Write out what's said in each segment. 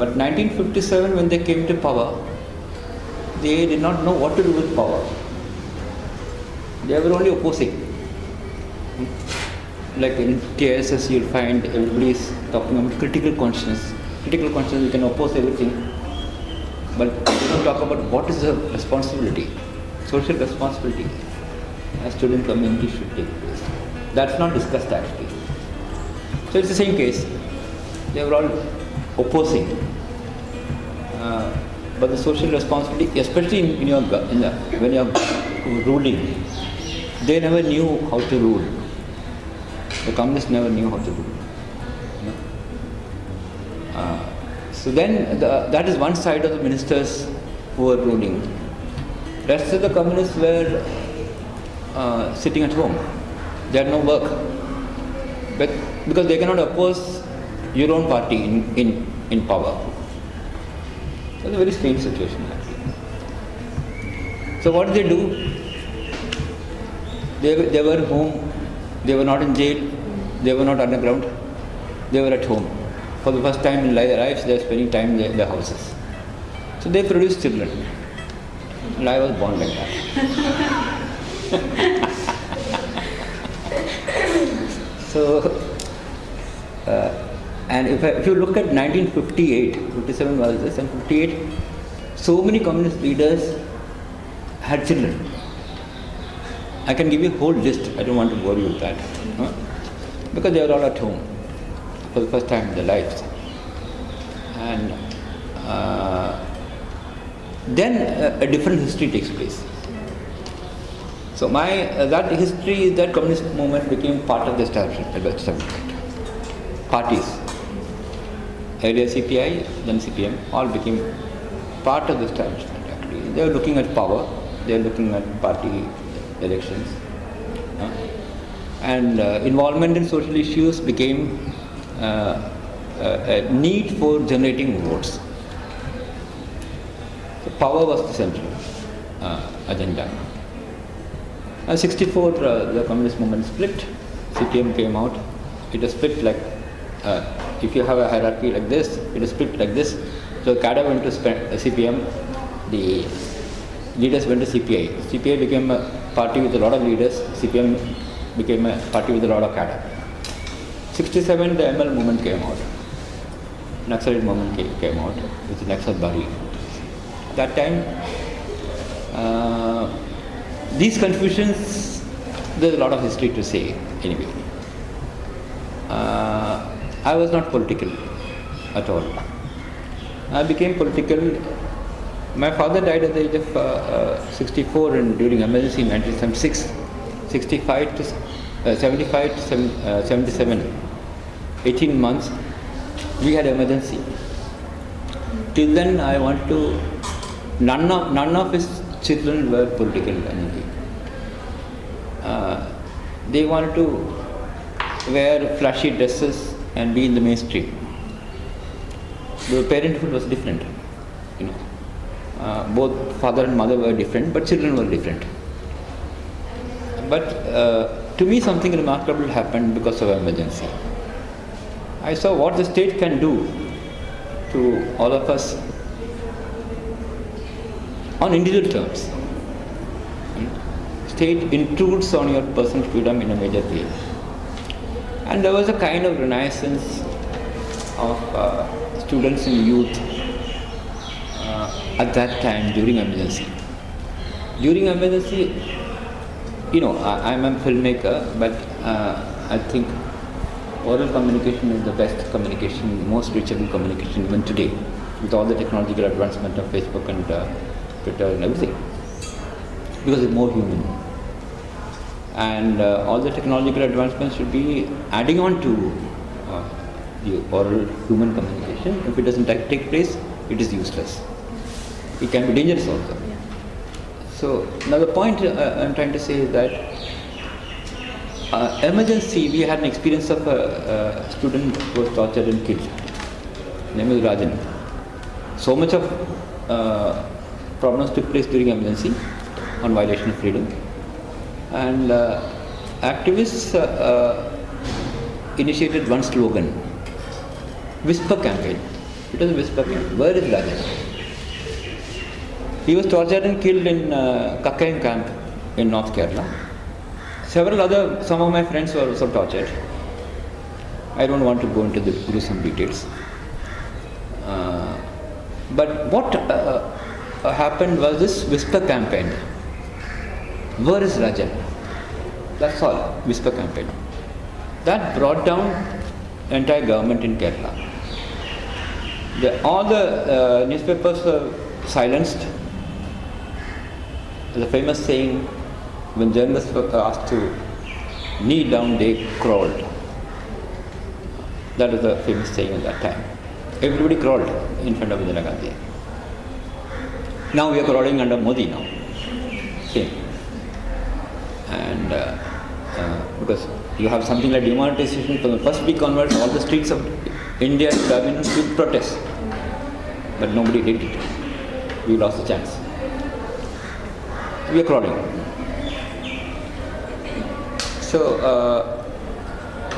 But 1957, when they came to power, they did not know what to do with power. They were only opposing. Like in TSS, you'll find everybody is talking about critical consciousness. Critical consciousness, you can oppose everything, but they don't talk about what is the responsibility, social responsibility a student community should take place. That's not discussed actually. So it's the same case. They were all opposing. Uh, but the social responsibility, especially in, in your, in the, when you're ruling, they never knew how to rule. The communists never knew how to rule. You uh, so then the, that is one side of the ministers who were ruling. Rest of the communists were uh, sitting at home. They had no work. But because they cannot oppose your own party in, in, in power. So it's a very strange situation actually. So what did they do? They, were- they were home, they were not in jail, they were not underground, they were at home. For the first time in their lives, they were spending time in their, their houses. So they produced children. And I was born like that. so, uh, and if, if you look at 1958, 57 was this, and 58, so many communist leaders had children. I can give you a whole list, I don't want to bore you with that. huh? Because they were all at home for the first time in their lives. And uh, then uh, a different history takes place. So my uh, that history is that communist movement became part of the establishment. establishment. Parties, earlier CPI, then CPM, all became part of the establishment. Actually, they were looking at power. They were looking at party elections, uh, and uh, involvement in social issues became uh, a, a need for generating votes. So power was the central uh, agenda. Uh, 64, uh, the communist movement split. CPM came out. It is split like, uh, if you have a hierarchy like this, it is split like this. So cadre went to uh, CPM, the leaders went to CPI. CPI became a party with a lot of leaders. CPM became a party with a lot of cadre. 67, the ML movement came out. Naxalite movement came, out with Naxalbari. That time, uh, these confusions, there's a lot of history to say anyway. Uh, I was not political at all. I became political. My father died at the age of uh, uh, 64 and during emergency in 1976. 65 to uh, 75 to seven- uh, 77, 18 months, we had emergency. Till then, I want to. None of none of his children were political anything. Uh, they wanted to wear flashy dresses and be in the mainstream. The parenthood was different, you know. Uh, both father and mother were different, but children were different. But uh, to me, something remarkable happened because of emergency. I saw what the state can do to all of us on individual terms. Hmm? State intrudes on your personal freedom in a major way. And there was a kind of renaissance of uh, students and youth uh, at that time during emergency. During emergency, you know, I, I'm a filmmaker, but uh, I think oral communication is the best communication, the most reachable communication even today, with all the technological advancement of Facebook and uh, Twitter and everything, because it's more human. And uh, all the technological advancements should be adding on to uh, the oral human communication. If it doesn't take place, it is useless. It can be dangerous also. So now the point uh, I'm trying to say is that uh, emergency, we had an experience of a, a student who was tortured and killed. Name is Rajan. So much of uh, problems took place during emergency on violation of freedom. And uh, activists uh, uh, initiated one slogan, whisper campaign. It was a whisper campaign. Where is Rajan? He was tortured and killed in uh, camp in North Kerala. Several other, some of my friends were also tortured. I don't want to go into the gruesome details. Uh, but what uh, happened was this whisper campaign. Where is Rajan? That's all, whisper campaign. That brought down entire government in Kerala. The, all the uh, newspapers were silenced. The famous saying, when journalists were asked to kneel down, they crawled. That was the famous saying at that time. Everybody crawled in front of Indira Gandhi. Now we are crawling under Modi now. Same. And uh, uh, because you have something like demonetization from the first big converts, all the streets of India would have been protest. But nobody did it. We lost the chance. We are crawling. So, uh,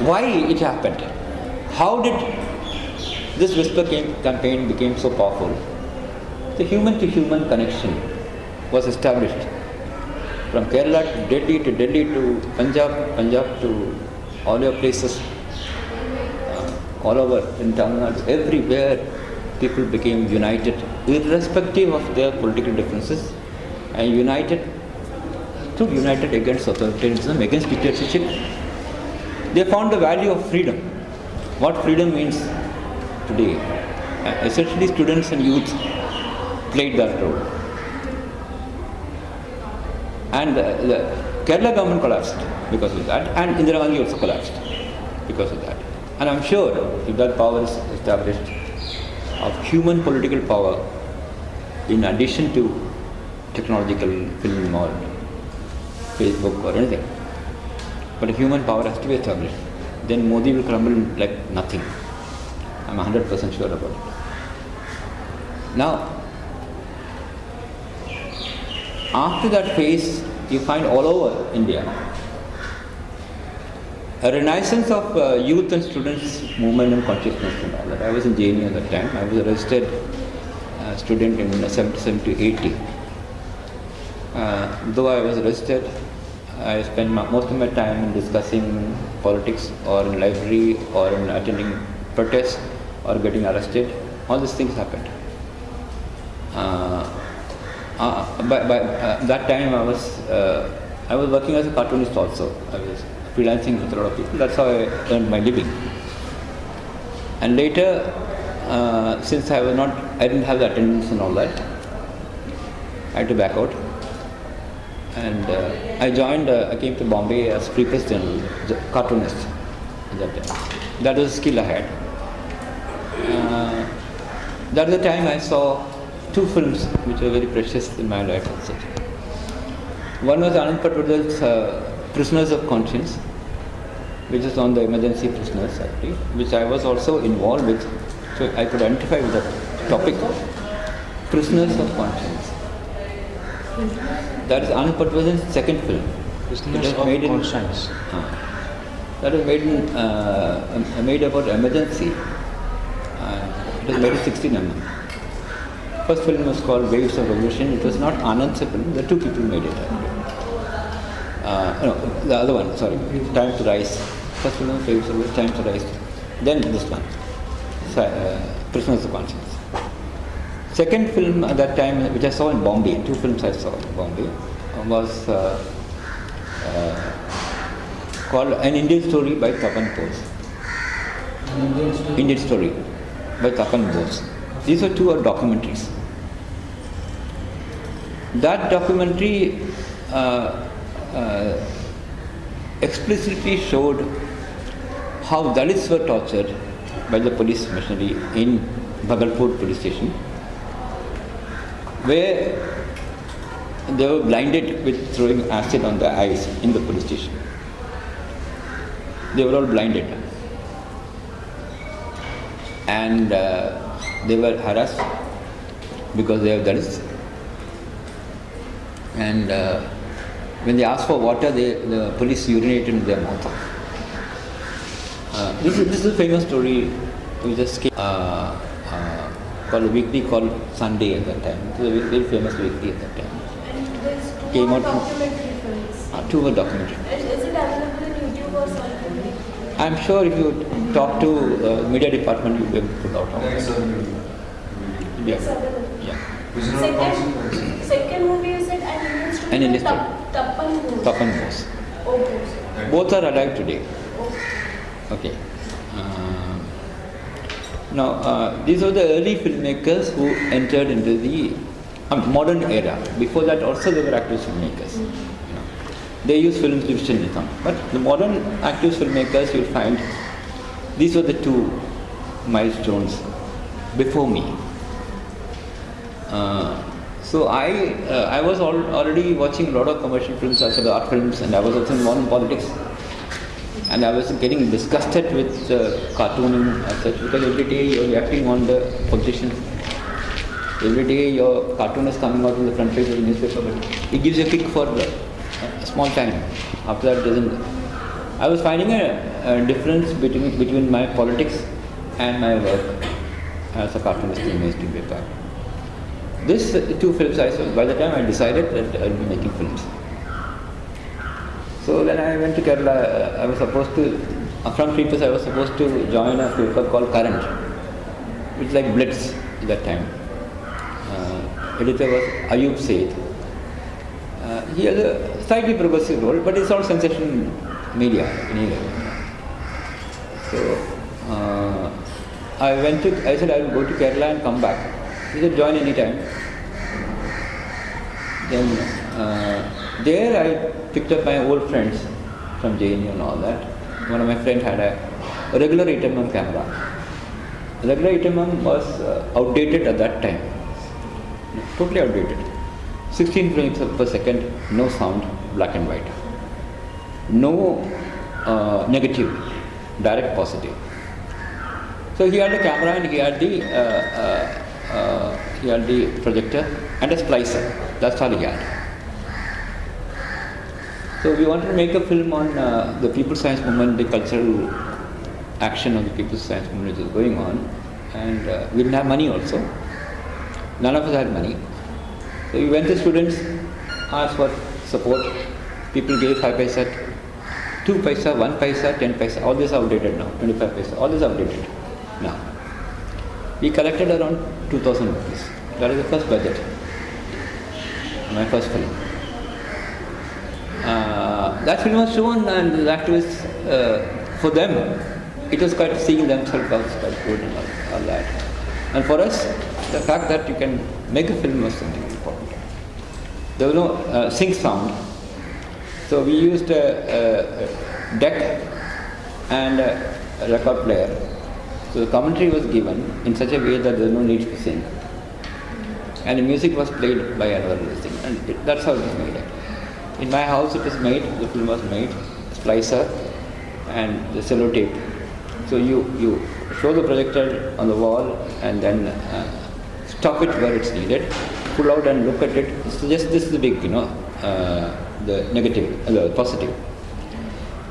why it happened? How did this whisper campaign became so powerful? The human to human connection was established from Kerala to Delhi to Delhi to Punjab, Punjab to all your places, uh, all over in Tamil Nadu, everywhere people became united, irrespective of their political differences, and united, to united against authoritarianism, against dictatorship. They found the value of freedom. What freedom means today. Uh, essentially, students and youth played that role. And uh, the Kerala government collapsed because of that, and Indira Gandhi also collapsed because of that. And I'm sure if that power is established of human political power, in addition to technological film or Facebook or anything, but human power has to be established, then Modi will crumble like nothing. I'm 100% sure about it. Now, after that phase, you find all over India a renaissance of uh, youth and students movement and consciousness and all that. I was in JNU at that time. I was a registered uh, student in 77 to 80. Uh, though I was registered, I spent my, most of my time in discussing politics or in library or in attending protests or getting arrested. All these things happened. Uh, uh, by, uh, that time I was uh, I was working as a cartoonist also. I was freelancing with a lot of people. That's how I earned my living. And later, uh, since I was not, I didn't have the attendance and all that, I had to back out. And I joined, I came to Bombay as Free Press Journal, cartoonist that time. That was a skill I had. That was the time I saw two films which were very precious in my life also. One was Anand Patwardhan's uh, Prisoners of Conscience, which is on the emergency prisoners actually, which I was also involved with, so I could identify with the topic. Of Prisoners of Conscience. That is Anand Patwardhan's second film. Prisoners of made in- Conscience. uh, that was made in, uh, um, made about emergency. Uh, it was made in 16 mm. First film was called Waves of Revolution. It was not Anand's film. The two people made it. Uh, no, the other one. Sorry, Time to Rise. First film was Waves of Revolution. Time to Rise. Then this one, uh, Prisoners of Conscience. Second film at that time, which I saw in Bombay, two films I saw in Bombay, was uh, uh, called An Indian Story by Tapan Bose. Indian Story by Tapan Bose. These are two are documentaries. That documentary uh, uh, explicitly showed how Dalits were tortured by the police machinery in Bhagalpur police station, where they were blinded with throwing acid on their eyes in the police station. They were all blinded. And uh, they were harassed because they have Dalits. And uh, when they asked for water, they, the police urinated in their mouth. Uh, this, is, this is a famous story. We just came. Uh, uh, called a weekly called Sunday at that time. It was a very, famous weekly at that time. And there's two Came out documentary films. Uh, two were documentary. Is, is it available in YouTube or something? I'm sure if you talk to uh, media department, you'll be able to pull out all that. Yeah. Yeah. Of consequences. Second, second movie you said an Indian An Indian student. Tapan Bose. Tapan Bose. Okay. Both are alive today. Okay. Okay. Um, now, uh, these were the early filmmakers who entered into the um, modern era. Before that, also they were active filmmakers. You know. They use film divisionism. But the modern active filmmakers, you'll find these were the two milestones before me. Uh, so I, uh, I was al- already watching a lot of commercial films, also art films, and I was also involved in politics. And I was getting disgusted with uh, cartooning as such because every day you're reacting on the politicians. Every day your cartoon is coming out on the front page of the newspaper, but it gives you a kick for uh, a small time. After that, it doesn't. I was finding a, a difference between between my politics and my work as a cartoonist in mainstream paper. This two films I saw, by the time I decided that I'll be making films. So then I went to Kerala. I was supposed to, from Creepers, I was supposed to join a paper called Current, which like Blitz at that time. Uh, editor was Ayub Syed. Uh, he has a slightly progressive role, but it's all sensation media anyway. So uh, I went to, I said I will go to Kerala and come back. He said join anytime. Then uh, there I picked up my old friends from JNU and all that. One of my friends had a, a regular 8mm camera. Regular 8mm was uh, outdated at that time. Totally outdated. 16 frames per second, no sound, black and white. No uh, negative, direct positive. So he had a camera and he had the uh, uh, uh, he had the projector and a splicer. That's all he had. So we wanted to make a film on uh, the People's Science Movement, the cultural action of the People's Science Movement which is going on, and uh, we didn't have money also. None of us had money. So we went to students, asked for support. People gave five paisa, two paisa, one paisa, ten paisa. All this outdated now. Twenty-five paisa. All this outdated now. We collected around two thousand rupees. That is the first budget. My first film. Uh, that film was shown, and the activists, uh, for them, it was quite seeing themselves was quite good and all, all that. And for us, the fact that you can make a film was something important. There was no uh, sync sound, so we used a, a, deck and a, record player. So the commentary was given in such a way that there was no need to sing. And the music was played by another thing, and it, that's how it was made. In my house, it was made. The film was made, splicer, and the cello tape. So you you show the projector on the wall, and then uh, stop it where it's needed, pull out and look at it. So just this is big, you know, uh, the negative, uh, the positive,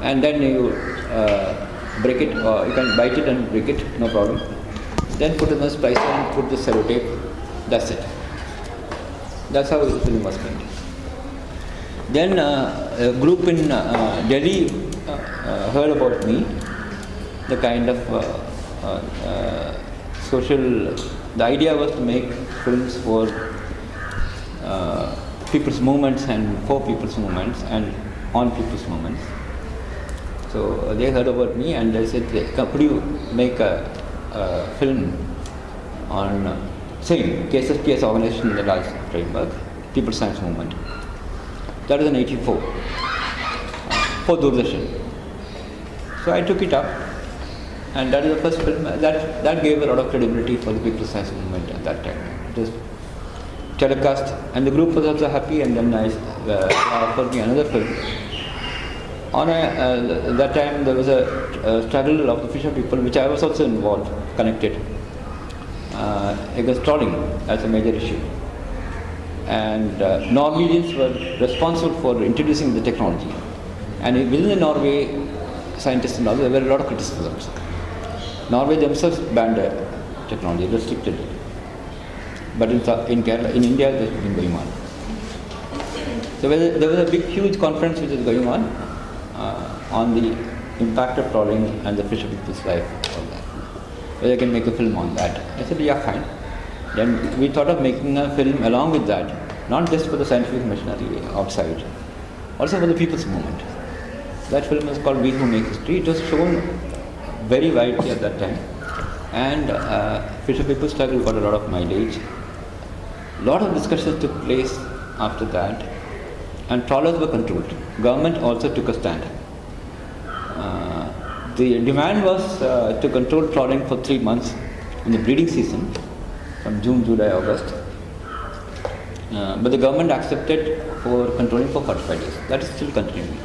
and then you uh, break it, or you can bite it and break it, no problem. Then put in the splicer and put the cello tape. That's it. That's how the film was made. Then uh, a group in uh, Delhi uh, uh, heard about me, the kind of uh, uh, uh, social. The idea was to make films for uh, people's movements and for people's movements and on people's movements. So uh, they heard about me and they said, "Could you make a, a film on uh, same KSSP's organization in the Raj framework, People's Science Movement?" That was in '84 uh, for Doordarshan. So I took it up, and that is the first film that that gave a lot of credibility for the People's Science Movement at that time. Telecast, and the group was also happy, and then I uh, offered me another film. On a, uh, that time there was a, a struggle of the fisher people, which I was also involved, connected, uh, against trawling as a major issue. And uh, Norwegians were responsible for introducing the technology. And within the Norway, scientists and all, there were a lot of criticisms. Norway themselves banned the technology, restricted it. But in, in Kerala, in India, this has been going on. So there was a- big, huge conference which is going on uh, on the impact of trawling and the fisher people's life. All that. Whether I can make a film on that. I said, yeah, fine. Then we thought of making a film along with that, not just for the scientific machinery outside, also for the people's movement. That film is called We Who Make History. It was shown very widely at that time. And uh, Fisher people Struggle got a lot of mileage. Lot of discussions took place after that. And trawlers were controlled. Government also took a stand. Uh, the demand was uh, to control trawling for three months in the breeding season, from June, July, August. Uh, but the government accepted for controlling for 45 days. That is still continuing.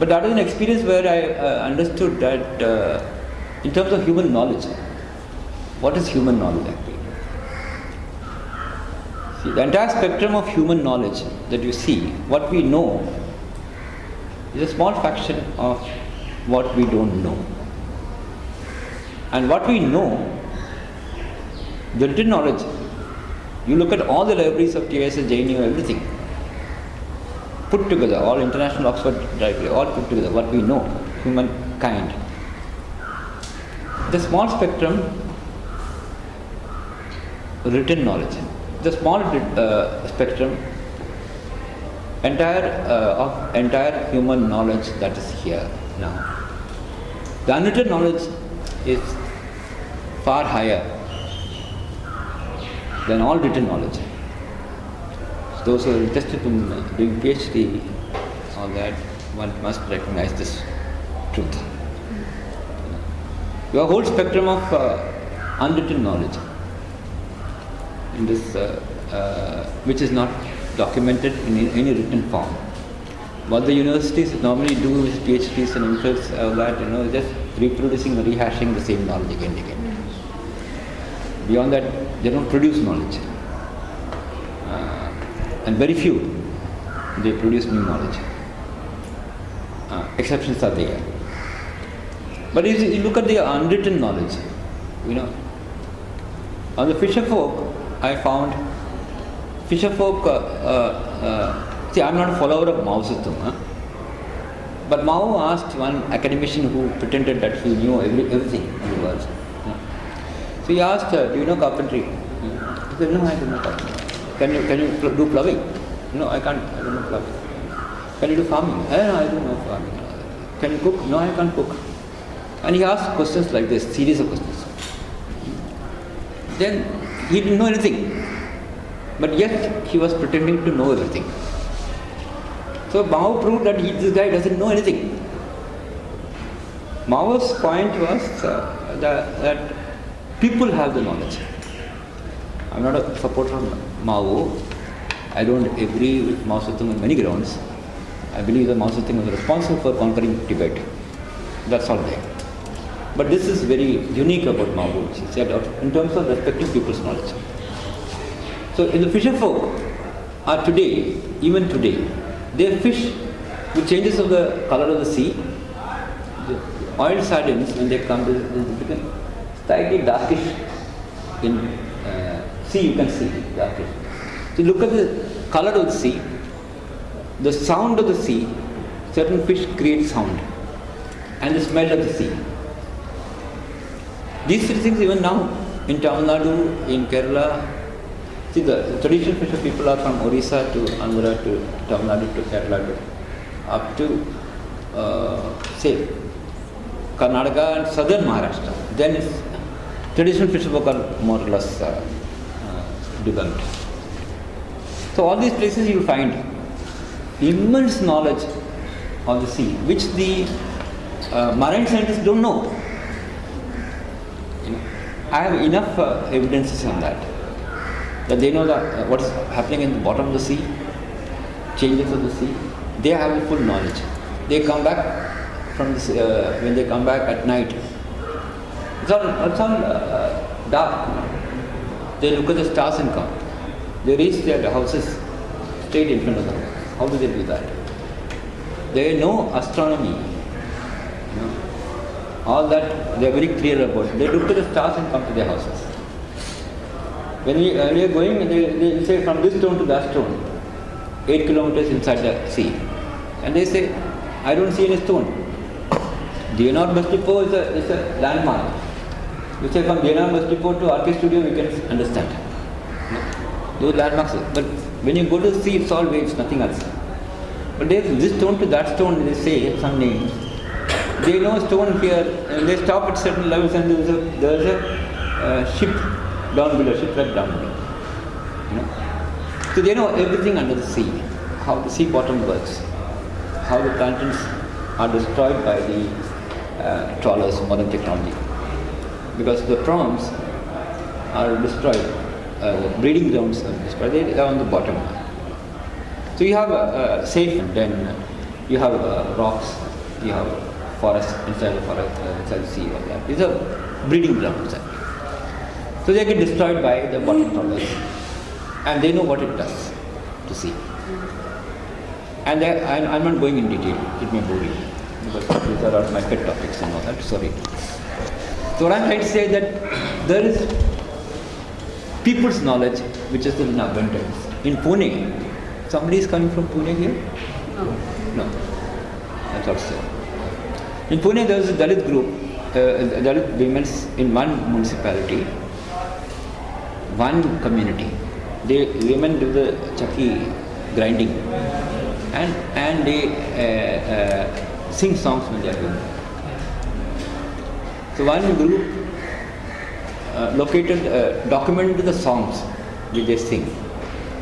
But that was an experience where I uh, understood that uh, in terms of human knowledge, what is human knowledge? See, the entire spectrum of human knowledge that you see, what we know, is a small fraction of what we don't know. And what we know, the written knowledge, you look at all the libraries of TISS, JNU, everything, put together, all international Oxford library, all put together, what we know, humankind. The small spectrum, written knowledge, the small uh, spectrum, entire uh, of entire human knowledge that is here now. The unwritten knowledge is far higher than all written knowledge. Those who are interested in doing PhD, all that, one must recognize this truth. Your whole spectrum of uh, unwritten knowledge, in this, uh, uh, which is not documented in any, written form. What the universities normally do with PhDs and MPhils, all that, you know, just reproducing or rehashing the same knowledge again and again. Beyond that, they don't produce knowledge. Uh, and very few, they produce new knowledge. Uh, exceptions are there. But if you look at the unwritten knowledge, you know, on the fisher folk, I found fisher folk. Uh, uh, uh, see, I'm not a follower of Mao Zedong, huh? but Mao asked one academician who pretended that he knew every, everything in the world. So he asked, uh, "Do you know carpentry?" He said, "No, I don't know carpentry." Can you can you do plumbing? No, I can't. I don't know plumbing. Can you do farming? Eh, no, I don't know farming. Can you cook? No, I can't cook. And he asked questions like this, series of questions. Then he didn't know anything, but yet he was pretending to know everything. So Mao proved that he, this guy doesn't know anything. Mao's point was uh, that, that people have the knowledge. I'm not a supporter of Mao. I don't agree with Mao Zedong on many grounds. I believe that Mao Zedong was responsible for conquering Tibet. That's all there. But this is very unique about Mao, which he said in terms of respecting people's knowledge. So in the fisher folk are today, even today, they fish with changes of the color of the sea. The oil sardines, when they come, they they become slightly darkish in uh, sea, you can see darkish. So look at the color of the sea, the sound of the sea, certain fish create sound, and the smell of the sea. These three things even now in Tamil Nadu, in Kerala, see the, traditional fisher people are from Orissa to Andhra to Tamil Nadu to Kerala to up to uh, say Karnataka and southern Maharashtra. Then traditional fisher folk are more or less uh, uh, developed. So all these places you find immense knowledge of the sea, which the uh, marine scientists don't know. I have enough uh, evidences on that. That they know that uh, what is happening in the bottom of the sea, changes of the sea. They have the full knowledge. They come back from this uh, when they come back at night. It's all it's all uh, dark. They look at the stars and come. They reach their houses straight in front of them. How do they do that? They know astronomy. You know, all that they are very clear about. They look to the stars and come to their houses. When we, when we are going, they, they say from this stone to that stone, 8 kilometers inside the sea. And they say, I don't see any stone. Bus depot is a, is a landmark. We say from bus depot to RK studio, we can understand. Those landmarks. But when you go to sea, it's all waves, nothing else. But this stone to that stone, they say some names. They know stone here, and they stop at certain levels, and there's a, there's a uh, ship down below, shipwreck down below. You know? So they know everything under the sea, how the sea bottom works, how the plantains are destroyed by the uh, trawlers, modern technology. Because the prawns are destroyed, uh, the breeding grounds are destroyed, they are on the bottom. So you have a, a safe, and then you have uh, rocks, you have forest inside the forest, uh, inside the sea, all that. These are breeding grounds. So they get destroyed by the bottom trawlers, and they know what it does to sea. And they, I'm, I'm not going in detail, it may bore you, because these are my pet topics and all that, sorry. So what I'm trying to say that there is people's knowledge which is in abundance. In Pune, somebody is coming from Pune here? No. I thought so. In Pune, there is a Dalit group, uh, Dalit women in one municipality, one community. They women do the chakki grinding, and and they uh, uh, sing songs when they are doing. So one group uh, located, uh, documented the songs which they sing.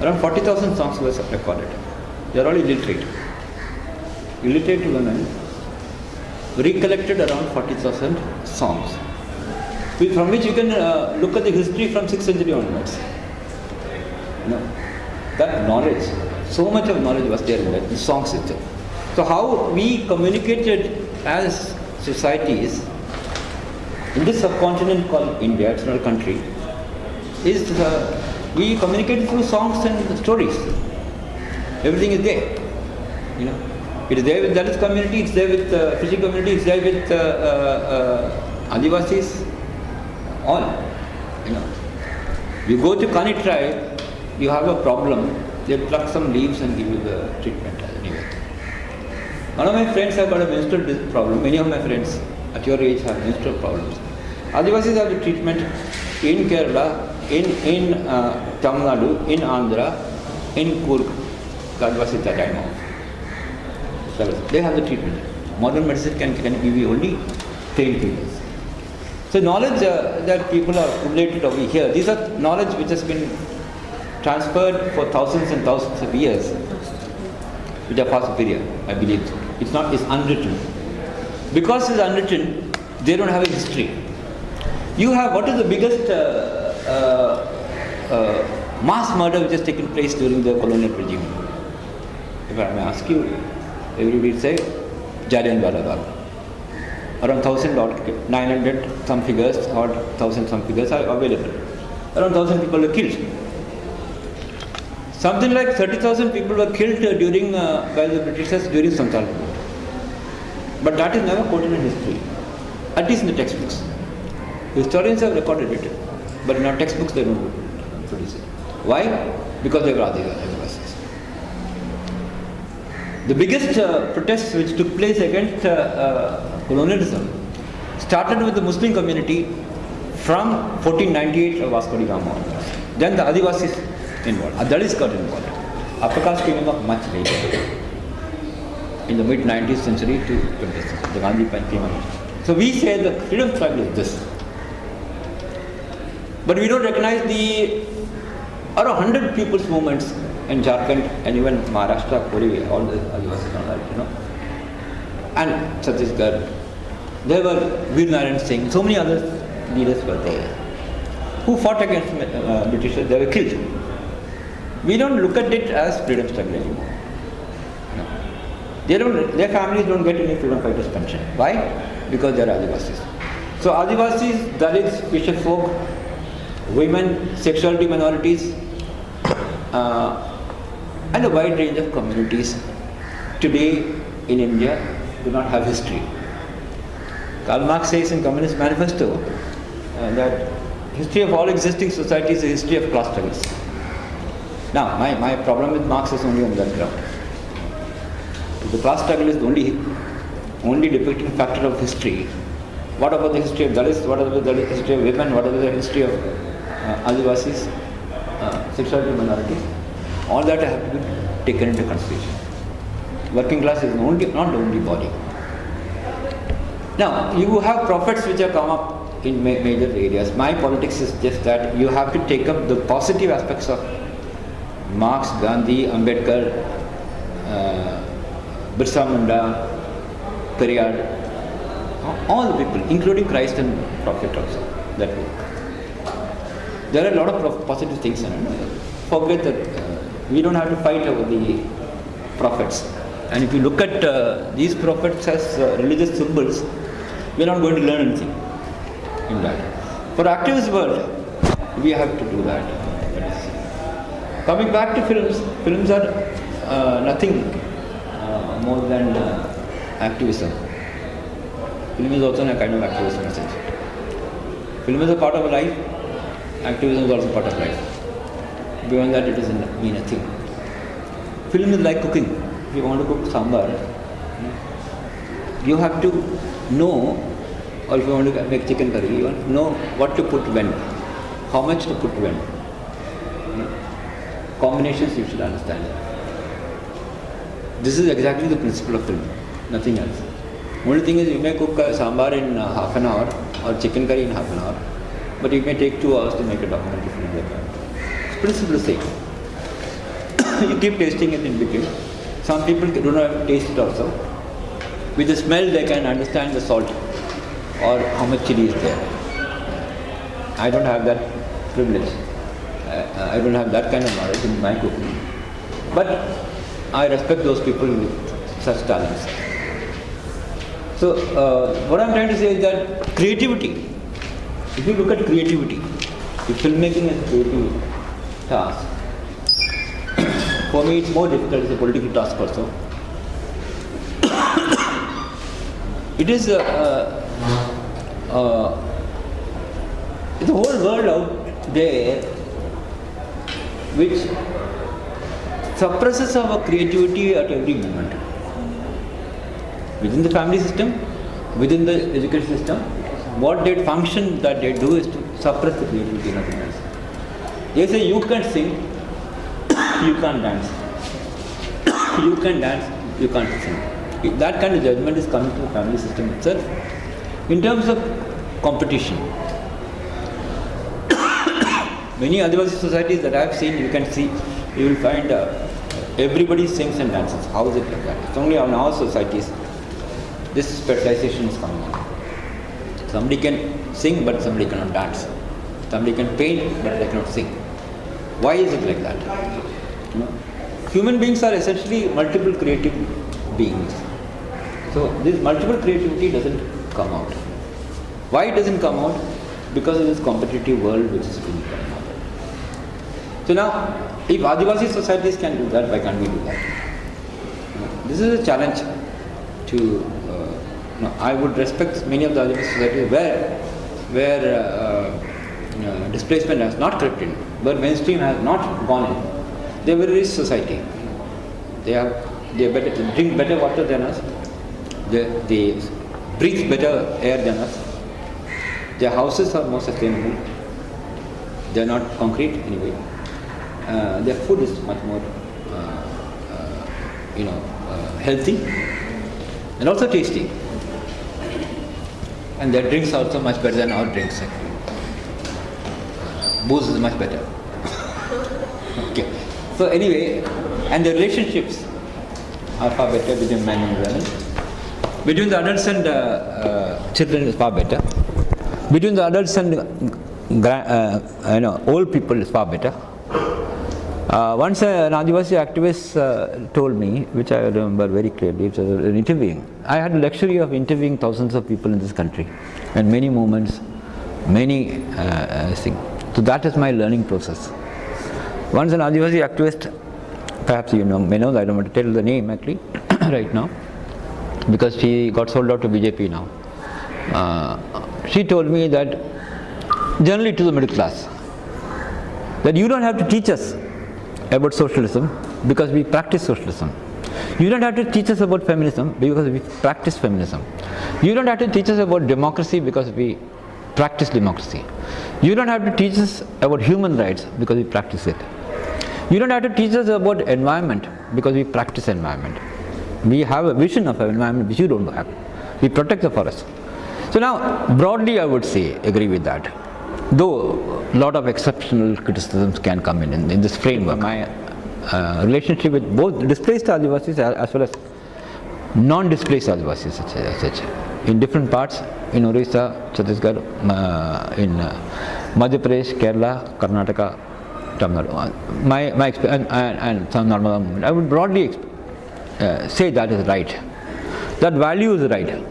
Around 40,000 songs were recorded. They are all illiterate. Illiterate women recollected around 40,000 songs, from which you can uh, look at the history from 6th century onwards. Know, that knowledge, so much of knowledge was there in that, the songs itself. So how we communicated as societies in this subcontinent called India, it's not a country, is uh, we communicate through songs and stories. Everything is there. You know, it is there with Dalit community, it's there with uh, Fiji community, it's there with uh, uh, uh, Adivasis, all. You know, you go to Kani tribe, you have a problem, they pluck some leaves and give you the treatment anyway. One of my friends have got a menstrual problem. Many of my friends at your age have menstrual problems. Adivasis have the treatment in Kerala, in in uh, Tamil Nadu, in Andhra, in Coorg. The Adivasis that I know. of. They have the treatment. Modern medicine can, can give you only painkillers. So knowledge uh, that people are accumulated over here, these are knowledge which has been transferred for thousands and thousands of years, which are far superior, I believe. It's not, it's unwritten. Because it's unwritten, they don't have a history. You have, what is the biggest uh, uh, uh, mass murder which has taken place during the colonial regime? If I may ask you, everybody would say Jallianwala Bagh. Around 1000 odd, 900 some figures or 1000 some figures are available. Around 1000 people were killed. Something like 30,000 people were killed during uh, by the Britishers during revolt. But that is never quoted in history, at least in the textbooks. Historians have recorded it, but in our textbooks they don't produce it. Why? Because they were Adivasis. The biggest uh, protests which took place against uh, uh, colonialism started with the Muslim community from 1498 of Vasco da Gama. Then the Adivasis involved, uh, Dalits got involved. Caste came up much later, in the mid 19th century to 20th century. The Gandhi came up. So we say the freedom struggle is this. But we don't recognize the around 100 people's movements in Jharkhand and even Maharashtra, Puri, all the Adivasis and all that, you know. And Chhattisgarh. There were Veer Narayan Singh, so many other leaders were there who fought against uh, Britishers, they were killed. We don't look at it as freedom struggle anymore. No. They don't, their families don't get any freedom fighters pension. Why? Because they are Adivasis. So Adivasis, Dalits, fisher folk, women, sexuality minorities, uh, and a wide range of communities today in India do not have history. Karl Marx says in Communist Manifesto uh, that history of all existing societies is a history of class struggles. Now, my, my problem with Marx is only on that ground. The class struggle is the only, only depicting factor of history, what about the history of Dalits? What about the history of women? What about the history of uh, Adivasis, uh, sexuality minorities? All that have to be taken into consideration. Working class is only, not the only body. Now, you have prophets which have come up in ma- major areas. My politics is just that you have to take up the positive aspects of Marx, Gandhi, Ambedkar, uh, Birsa Munda, Periyar, all the people, including Christ and Prophet also, that work. There are a lot of positive things. Forget that uh, we don't have to fight over the prophets. And if you look at uh, these prophets as uh, religious symbols, we are not going to learn anything in that. For activist world, we have to do that. Coming back to films, films are uh, nothing uh, more than uh, activism. Film is also a kind of activism message. Film is a part of life, activism is also part of life. Beyond that, it doesn't mean a thing. Film is like cooking. If you want to cook sambar, you have to know, or if you want to make chicken curry, you want to know what to put when, how much to put when. Combinations you should understand. This is exactly the principle of film, nothing else. Only thing is you may cook sambar in half an hour or chicken curry in half an hour, but it may take two hours to make a documentary film like that. Principle same. you keep tasting it in between. Some people do not taste it also. With the smell they can understand the salt or how much chili is there. I don't have that privilege. Uh, I don't have that kind of knowledge in my cooking. But I respect those people with such talents. So, uh, what I'm trying to say is that creativity, if you look at creativity, if filmmaking is a creative task, for me it's more difficult as a political task also. it is a, uh, uh, the whole world out there which suppresses our creativity at every moment. Within the family system, within the education system, what they function that they do is to suppress the creativity, nothing else. They say you can sing, you can't dance. you can dance, you can't sing. That kind of judgment is coming to the family system itself. In terms of competition, many Adivasi societies that I have seen, you can see, you will find uh, everybody sings and dances. How is it like that? It's only on our societies this specialization is coming in. Somebody can sing but somebody cannot dance. Somebody can paint but they cannot sing. Why is it like that? Human beings are essentially multiple creative beings. So this multiple creativity doesn't come out. Why it doesn't come out? Because of this competitive world which is being coming. So now, if Adivasi societies can do that, why can't we do that? This is a challenge to. Uh, know, I would respect many of the Adivasi societies where, where uh, uh, displacement has not crept in, where mainstream has not gone in. They are very rich society. They have they better drink better water than us. They, they breathe better air than us. Their houses are more sustainable. They are not concrete anyway. Uh, their food is much more, uh, uh, you know, uh, healthy and also tasty. And their drinks are also much better than our drinks. Actually. Booze is much better. So anyway, and the relationships are far better between men and women. Between the adults and uh, uh, children is far better. Between the adults and uh, you know old people is far better. Uh, once an Adivasi activist uh, told me, which I remember very clearly, it was an interviewing. I had the luxury of interviewing thousands of people in this country, and many moments, many uh, uh, things. So that is my learning process. Once an Adivasi activist, perhaps you know, may know, I don't want to tell the name actually right now, because she got sold out to BJP now. Uh, she told me that generally to the middle class. That you don't have to teach us about socialism because we practice socialism. You don't have to teach us about feminism because we practice feminism. You don't have to teach us about democracy because we practice democracy. You don't have to teach us about human rights because we practice it. You don't have to teach us about environment because we practice environment. We have a vision of environment which you don't have. We protect the forest. So now, broadly, I would say agree with that. Though a lot of exceptional criticisms can come in in, in this framework. My uh, relationship with both displaced Adivasis as well as non-displaced Adivasis, such, such in different parts in Orissa, Chhattisgarh, uh, in uh, Madhya Pradesh, Kerala, Karnataka, Tamil Nadu. My, my and, and some Narmada movement, I would broadly uh, say that is right. That value is right.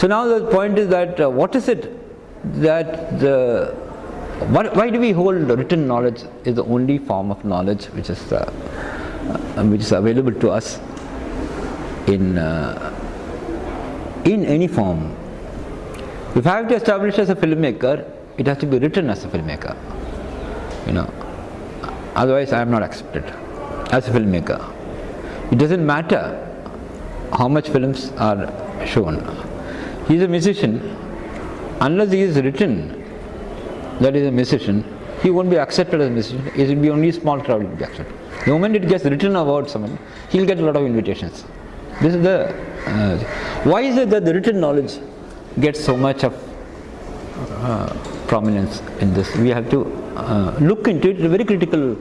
So now the point is that uh, what is it that the what, why do we hold written knowledge is the only form of knowledge which is uh, uh, which is available to us in uh, in any form. If I have to establish as a filmmaker, it has to be written as a filmmaker. You know, otherwise I am not accepted as a filmmaker. It doesn't matter how much films are shown. He is a musician. Unless he is written that is a musician, he won't be accepted as a musician. It will be only small crowd will be accepted. The moment it gets written about someone, he will get a lot of invitations. This is the uh, why is it that the written knowledge gets so much of uh, prominence in this? We have to uh, look into it. A very critical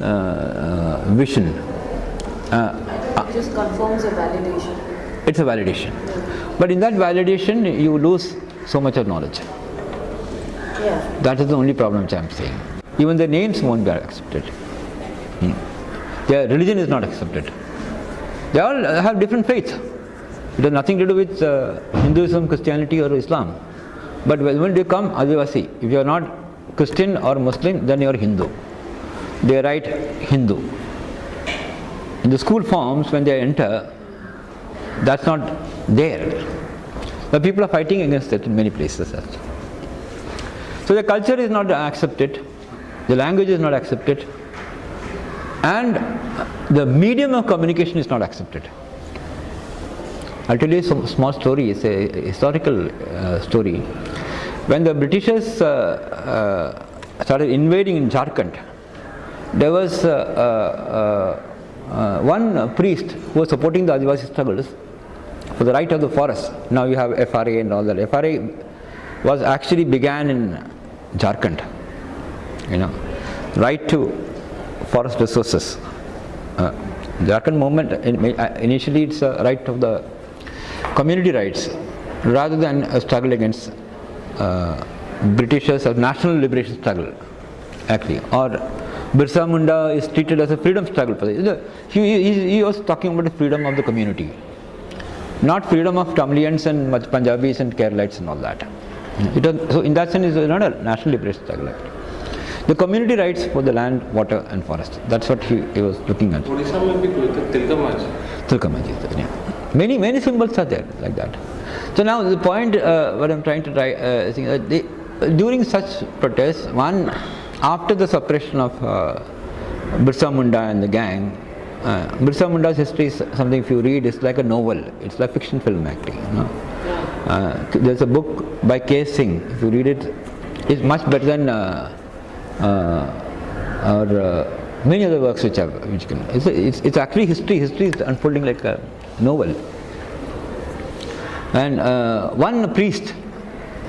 uh, uh, vision. Uh, It just confirms a validation. it's a validation. But in that validation, you lose so much of knowledge. Yeah. That is the only problem which I am saying. Even the names won't be accepted. Hmm. Their religion is not accepted. They all have different faiths. It has nothing to do with uh, Hinduism, Christianity, or Islam. But when they come Adivasi, if you are not Christian or Muslim, then you are Hindu. They write Hindu. In the school forms, when they enter, that's not there. But people are fighting against it in many places. So the culture is not accepted, the language is not accepted, and the medium of communication is not accepted. I'll tell you a small story, it's a historical uh, story. When the Britishers uh, uh, started invading in Jharkhand, there was one priest who was supporting the Adivasi struggles for the right of the forest. Now you have FRA and all that. FRA was actually began in Jharkhand, you know, right to forest resources. Uh, Jharkhand movement initially it's a right of the community rights rather than a struggle against uh, Britishers or national liberation struggle actually or Birsa Munda is treated as a freedom struggle he, he, he was talking about the freedom of the community not freedom of Tamilians and Punjabis and Keralites and all that hmm. was, so in that sense it's not a national liberation struggle actually. The community rights for the land, water and forest. That's what he, he was looking at. Odisha mein bhi Tilka Majhi. Tilkamaji, yeah. Many, many symbols are there like that. So now the point, uh, what I'm trying to try, uh, think, uh, during such protests, one, after the suppression of uh, Birsa Munda and the gang, uh, Birsa Munda's history is something if you read, it's like a novel, it's like fiction film acting. You know? uh, there's a book by K. Singh, if you read it, it's much better than uh, uh, or uh, many other works which have, which can, it's, it's, it's actually history, history is unfolding like a novel. And uh, one priest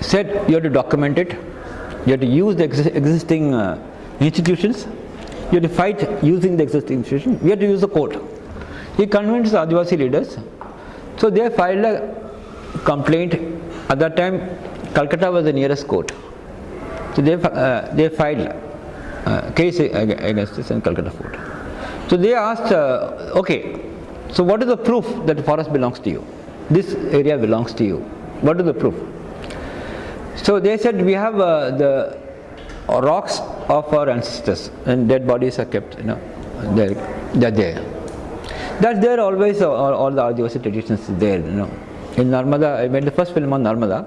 said you have to document it, you have to use the ex existing uh, institutions, you have to fight using the existing institutions, we have to use the court. He convinced the Adivasi leaders, so they filed a complaint. At that time, Calcutta was the nearest court. So they, uh, they filed uh, case against this in Calcutta court. So they asked, uh, okay, so what is the proof that the forest belongs to you? This area belongs to you. What is the proof? So they said we have uh, the rocks of our ancestors and dead bodies are kept, you know, they're, they're there. That's there always, all, all the Adivasi traditions there, you know. In Narmada, I made the first film on Narmada,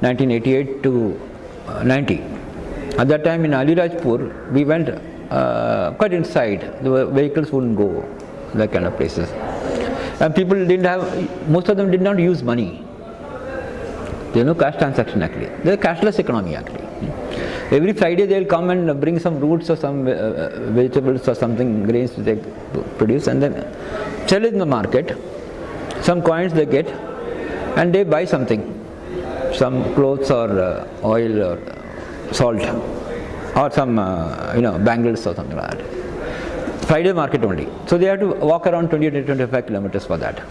1988 to uh, 90. At that time in Alirajpur, we went uh, quite inside. The vehicles wouldn't go, that kind of places. And people didn't have, most of them did not use money. There's no cash transaction actually. There's a cashless economy actually. Every Friday they'll come and bring some roots or some uh, uh, vegetables or something, grains they produce and then sell it in the market. Some coins they get and they buy something, some clothes or uh, oil or salt or some uh, you know bangles or something like that. Friday market only. So they have to walk around 20 to 25 kilometers for that.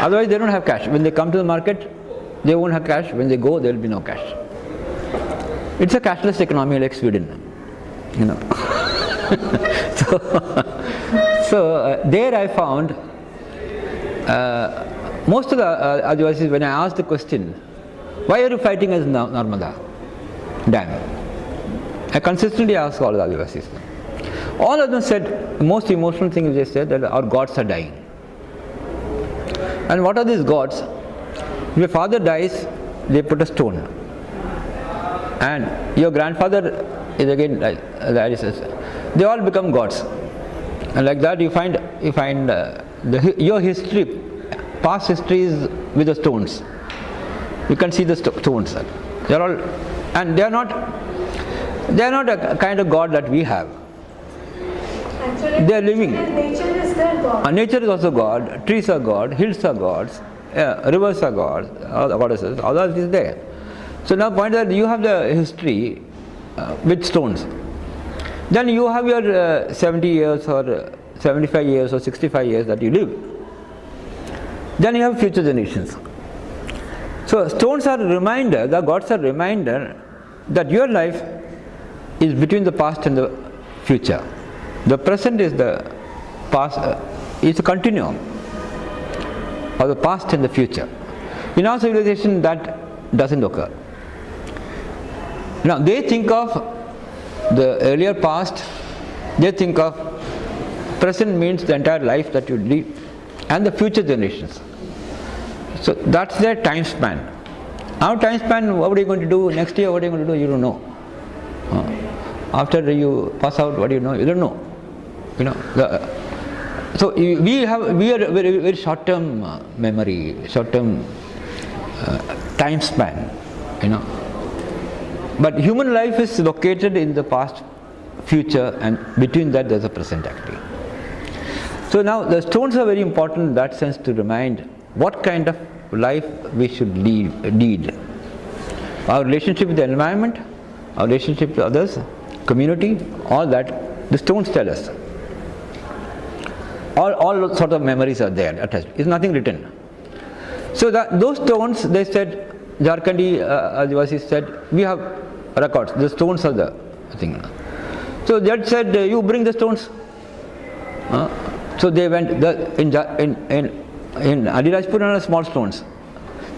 Otherwise they don't have cash. When they come to the market, they won't have cash. When they go, there will be no cash. It's a cashless economy like Sweden, you know. so, so uh, there I found uh, most of the uh, Adivasis, when I asked the question, why are you fighting as Narmada dam? I consistently ask all the Adivasis. All of them said, the most emotional thing they said that our gods are dying. And what are these gods? If your father dies, they put a stone. And your grandfather is again like they all become gods. And like that you find you find uh, the, your history, past history is with the stones. You can see the st stones. They are all, and they are not. They are not a kind of god that we have. They are living. Nature is their god. Uh, nature is also God, trees are God, hills are gods, uh, rivers are gods, all goddesses, all that is there. So now point that you have the history uh, with stones. Then you have your uh, 70 years or uh, 75 years or 65 years that you live. Then you have future generations. So stones are a reminder, the gods are a reminder that your life is between the past and the future. The present is the past, uh, is a continuum of the past and the future. In our civilization that doesn't occur. Now they think of the earlier past, they think of present means the entire life that you lead and the future generations. So that's their time span. Our time span, what are you going to do next year, what are you going to do, you don't know. After you pass out, what do you know, you don't know. You know, the, so we have, we are very, very short-term uh, memory, short-term uh, time span, you know. But human life is located in the past, future, and between that there's a present actually. So now the stones are very important in that sense to remind what kind of life we should lead. lead. Our relationship with the environment, our relationship with others, community, all that, the stones tell us. All, all sort of memories are there attached. It's nothing written. So that, those stones, they said, Jharkhandi uh, Adivasis said, we have records, the stones are the thing. So judge said, you bring the stones. Uh, so they went, the, in, in, in, in Alirajpur are small stones.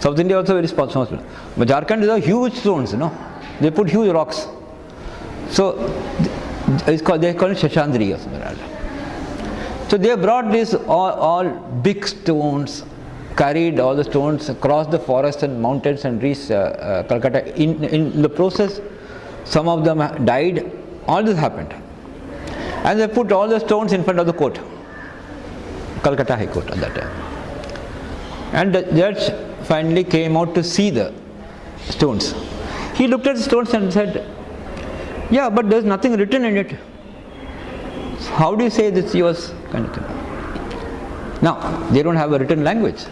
South India also very small, stones. But Jharkhand is a huge stones, you know. They put huge rocks. So it's called, they call it Shashandri or something that. So they brought these all, all big stones, carried all the stones across the forests and mountains and reached uh, uh, Calcutta. In, in the process, some of them died. All this happened. And they put all the stones in front of the court, Calcutta High Court at that time. And the judge finally came out to see the stones. He looked at the stones and said, Yeah, but there's nothing written in it. How do you say this yours? Kind of thing. Now, they don't have a written language.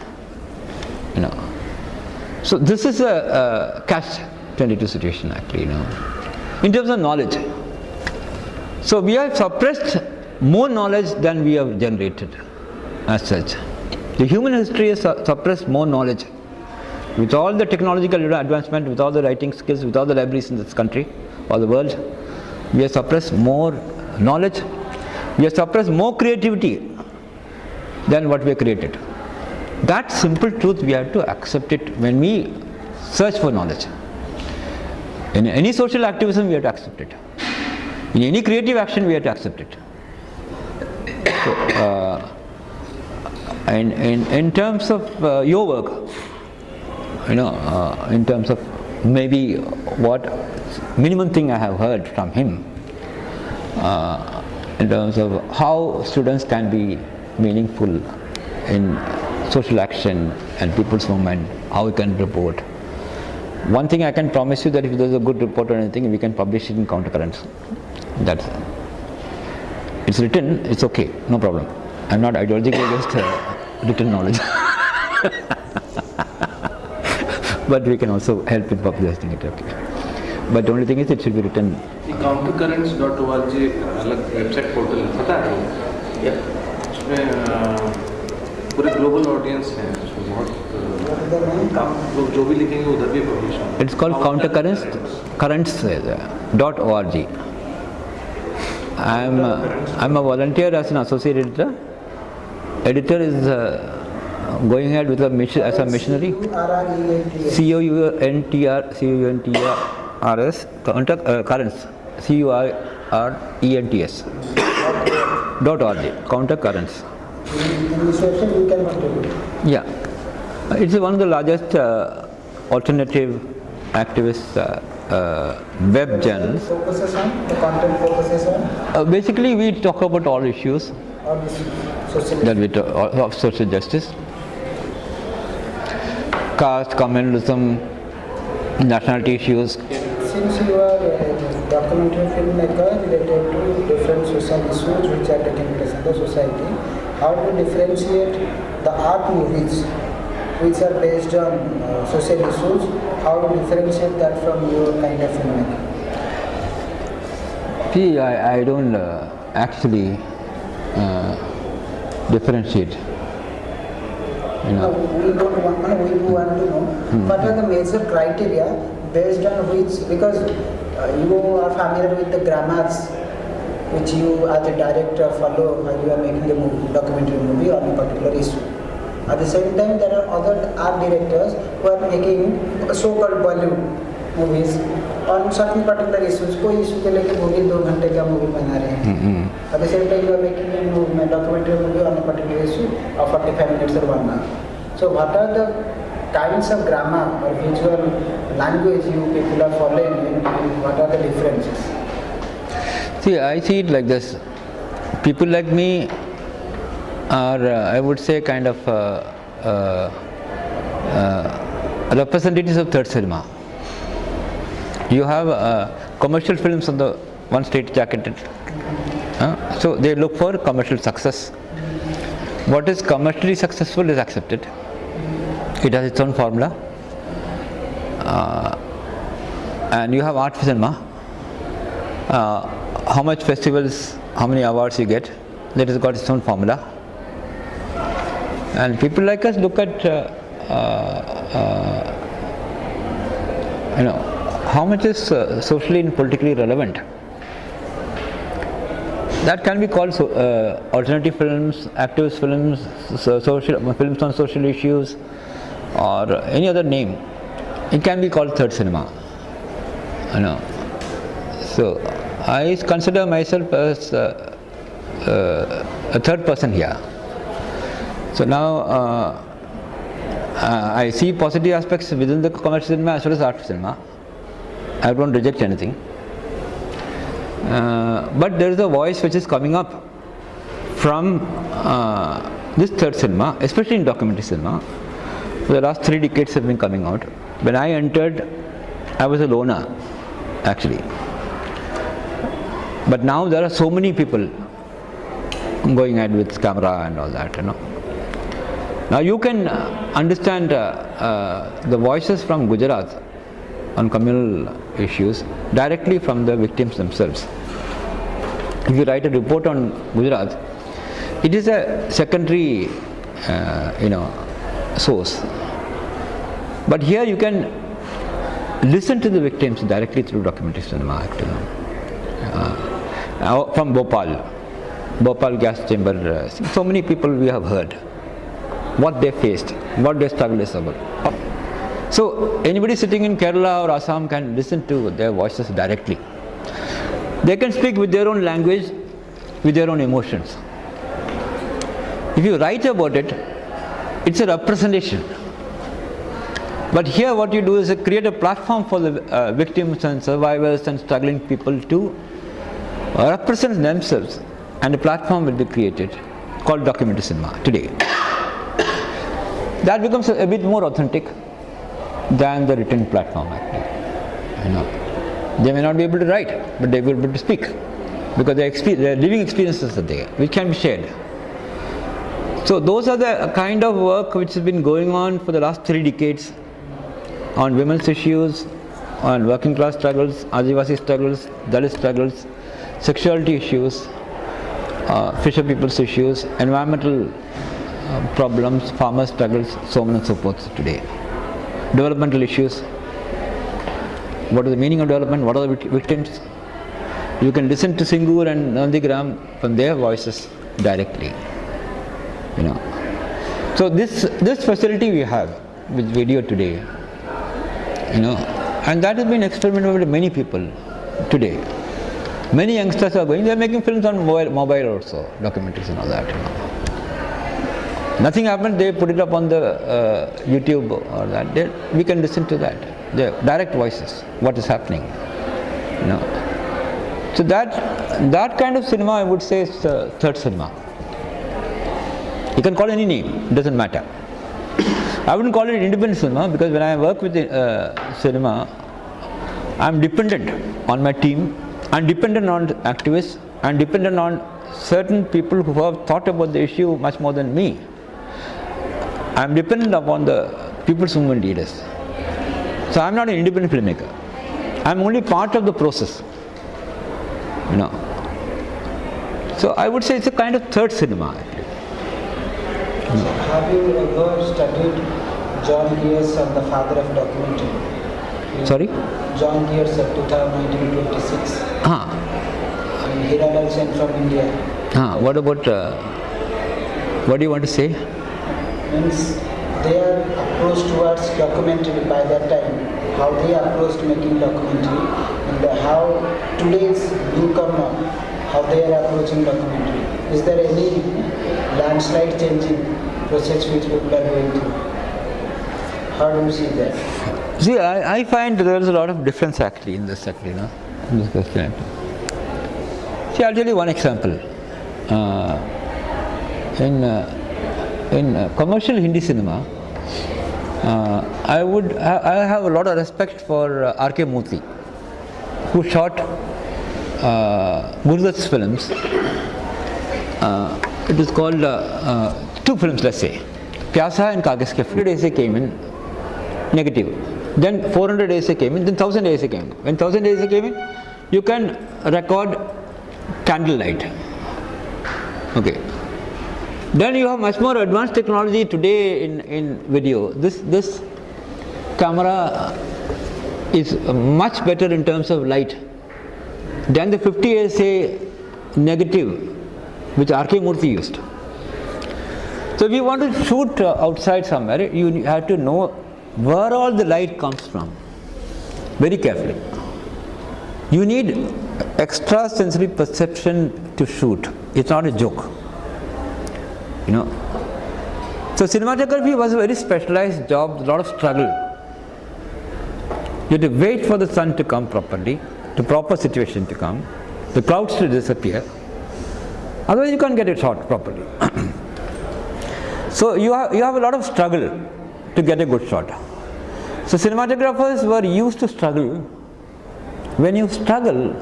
You know. So this is a, a catch 22 situation actually, you know. In terms of knowledge. So we have suppressed more knowledge than we have generated as such. The human history has suppressed more knowledge. With all the technological advancement, with all the writing skills, with all the libraries in this country or the world, we have suppressed more knowledge, we have suppressed more creativity than what we created. That simple truth we have to accept it when we search for knowledge. In any social activism, we have to accept it. In any creative action, we have to accept it. So, uh, and in, in terms of uh, your work, you know, uh, in terms of maybe what minimum thing I have heard from him uh, in terms of how students can be meaningful in social action and people's movement, how we can report. One thing I can promise you that if there's a good report or anything, we can publish it in countercurrents. That's it's written, it's okay, no problem. I'm not ideologically against uh, written knowledge. but we can also help in publishing it, okay. But only thing is it should be return countercurrents.org अलग website portal पता है? उसमें पूरे global audience है उसमें बहुत कम लोग जो भी लिखेंगे उधर भी publish it's called counter current currents dot O R G I am I am a volunteer as an associate editor editor is going ahead with a mission as a missionary. C o u n t r c o u n S counter uh, currents C U R R E N T S dot org counter currents. Yeah, Uh, it's one of the largest uh, alternative activist uh, uh, web journals. Focuses on, the content focuses on Uh, basically, we talk about all issues that we talk, of social justice, caste, communalism, nationality issues. Since you are a documentary filmmaker related to different social issues which are taking place in the society, how to differentiate the art movies which are based on uh, social issues, how to differentiate that from your kind of filmmaking? See, I, I don't uh, actually uh, differentiate. You No, we don't want, we want to know what are the major criteria based on which, because uh, you are familiar with the grammars which you as a director follow while you are making a movie, documentary movie on a particular issue. At the same time, there are other art directors who are making so-called Bollywood movies on certain particular issues. कोई issue के लेके movie दो घंटे का movie बना रहे हैं At the same time, you are making a movie, a documentary movie on a particular issue of 45 minutes or one hour. So, what are the kinds of grammar or visual language you people are following? and What are the differences? see, I see it like this. People like me are, uh, I would say, kind of uh, uh, uh, representatives of third cinema. You have uh, commercial films on the one straight jacketed. So they look for commercial success. What is commercially successful is accepted. It has its own formula. Uh, and you have art cinema. Uh, how much festivals, how many awards you get, that has got its own formula. And people like us look at, uh, uh, uh, you know, how much is uh, socially and politically relevant. That can be called so, alternative films, activist films, so, social films on social issues, or any other name. It can be called third cinema. You know. So I consider myself as uh, uh, a third person here. So now uh, uh, I see positive aspects within the commercial cinema as well as art cinema. I don't reject anything. Uh, but there is a voice which is coming up from uh, this third cinema, especially in documentary cinema. The last three decades have been coming out. When I entered, I was a loner, actually. But now there are so many people going ahead with camera and all that, you know. Now you can understand uh, uh, the voices from Gujarat on communal issues directly from the victims themselves. If you write a report on Gujarat, it is a secondary, uh, you know, source. But here you can listen to the victims directly through documentary cinema. Actually. Uh, from Bhopal, Bhopal gas chamber, uh, so many people we have heard what they faced, what their struggle is about. So anybody sitting in Kerala or Assam can listen to their voices directly. They can speak with their own language, with their own emotions. If you write about it, it's a representation. But here what you do is create a platform for the uh, victims and survivors and struggling people to represent themselves and a platform will be created called documentary cinema today. That becomes a, a bit more authentic than the written platform actually. You know. They may not be able to write, but they will be able to speak because their, their living experiences are there, which can be shared. So those are the kind of work which has been going on for the last three decades on women's issues, on working class struggles, Adivasi struggles, Dalit struggles, sexuality issues, uh, fisher people's issues, environmental uh, problems, farmer struggles, so on and so forth today. Developmental issues. What is the meaning of development? What are the victims? You can listen to Singur and Nandigram from their voices directly. You know. So this this facility we have with video today, you know, and that has been experimented with many people today. Many youngsters are going, they are making films on mobile, mobile also, documentaries and all that. You know. Nothing happened, they put it up on the uh, YouTube or that. They, we can listen to that. The direct voices, what is happening. You know. So that that kind of cinema I would say is uh, third cinema. You can call any name, it doesn't matter. I wouldn't call it independent cinema because when I work with uh, cinema, I'm dependent on my team, I'm dependent on activists, I'm dependent on certain people who have thought about the issue much more than me. I'm dependent upon the people's movement leaders. So I'm not an independent filmmaker. I'm only part of the process. You know. So I would say it's a kind of third cinema. Have you ever studied John Grierson the father of documentary? Sorry? John Grierson of 1926 Ah, and Hiralal Sen from India. ah, what about, uh, what do you want to say? Means their approach towards documentary by that time, how they approached making documentary and how today's newcomer, how they are approaching documentary. Is there any landslide changing process which people are going through? How do you see that? See, I, I find there is a lot of difference actually in this you know, in this question. See, I'll tell you one example. Uh, in uh, in uh, commercial Hindi cinema, uh, I would I, I have a lot of respect for uh, R.K. Murthy, who shot uh, films. Uh, it is called uh, uh, two films, let's say, Pyasa and Kagas Ke ASA came in negative. Then 400 ASA came in, then 1000 ASA came in. When 1000 ASA came in, you can record candlelight. Okay. Then you have much more advanced technology today in, in video. This, this camera is much better in terms of light than the 50 ASA negative which R.K. Murthy used. So if you want to shoot uh, outside somewhere, you have to know where all the light comes from very carefully. You need extra sensory perception to shoot. It's not a joke. You know. So cinematography was a very specialized job, a lot of struggle. You have to wait for the sun to come properly, the proper situation to come, the clouds to disappear. Otherwise you can't get it shot properly. so you have, you have a lot of struggle to get a good shot. So cinematographers were used to struggle. When you struggle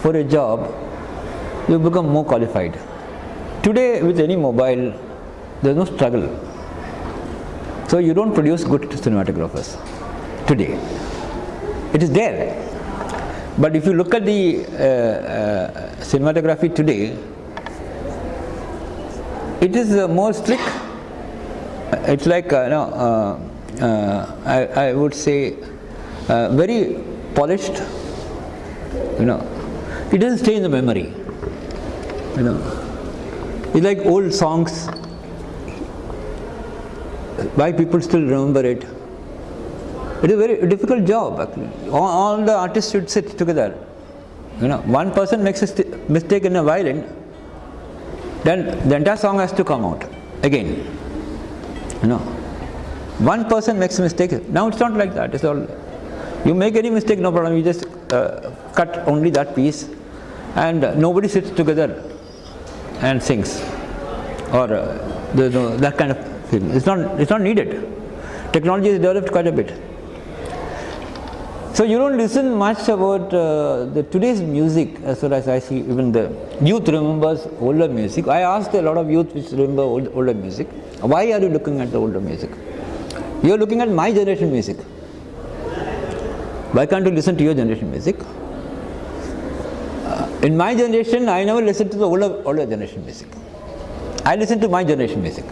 for a job, you become more qualified. Today with any mobile, there is no struggle. So you don't produce good cinematographers today. It is there. But if you look at the uh, uh, cinematography today, it is uh, more slick. It's like uh, no, uh, uh, I, I would say very polished. You know, it doesn't stay in the memory. You know, it's like old songs. Why people still remember it? It is a very difficult job. All, all the artists should sit together. You know, one person makes a mistake in a violin, then the entire song has to come out again. You know. One person makes a mistake. Now it's not like that. It's all you make any mistake, no problem. You just uh, cut only that piece, and uh, nobody sits together and sings, or uh, that kind of thing. It's not. It's not needed. Technology is developed quite a bit. So you don't listen much about uh, the today's music as far as I see even the youth remembers older music. I asked a lot of youth which remember old, older music, why are you looking at the older music? You are looking at my generation music. Why can't you listen to your generation music? Uh, in my generation, I never listened to the older, older generation music. I listen to my generation music.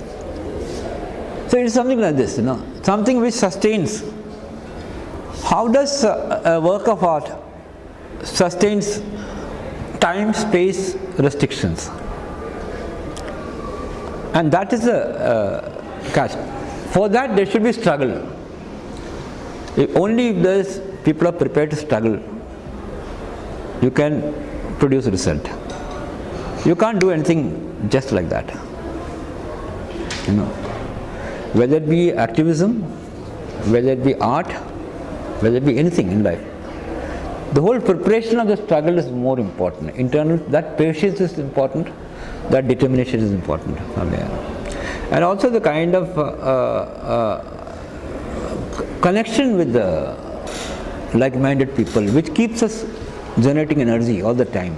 So it is something like this, you know, something which sustains how does a work of art sustains time space restrictions? And that is a uh, catch. For that there should be struggle. If only if there is people are prepared to struggle you can produce result. You can't do anything just like that. You know whether it be activism whether it be art whether it be anything in life. The whole preparation of the struggle is more important. Internal, that patience is important, that determination is important. And also the kind of uh, uh, connection with the like-minded people which keeps us generating energy all the time.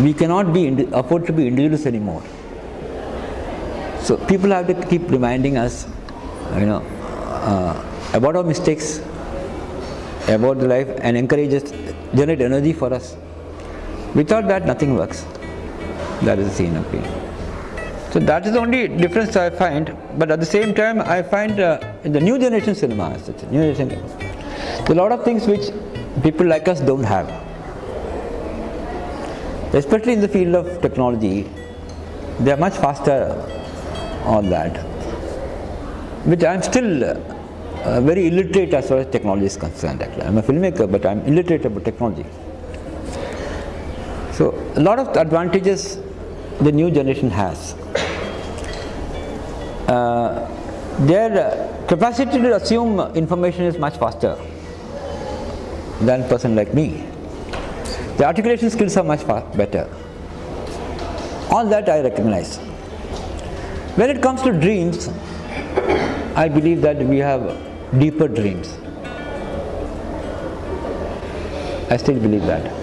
We cannot be afford to be individuals anymore. So people have to keep reminding us, you know, uh, about our mistakes, about the life and encourage us, generate energy for us. Without that nothing works. That is the being. So that is the only difference I find. But at the same time, I find uh, in the new generation cinema, such new generation, there are a lot of things which people like us don't have. Especially in the field of technology, they are much faster on that. Which I am still uh, uh, very illiterate as far as technology is concerned actually. I'm a filmmaker but I'm illiterate about technology. So a lot of advantages the new generation has. Uh, their capacity to assume information is much faster than a person like me. The articulation skills are much better. All that I recognize. When it comes to dreams, I believe that we have deeper dreams. I still believe that.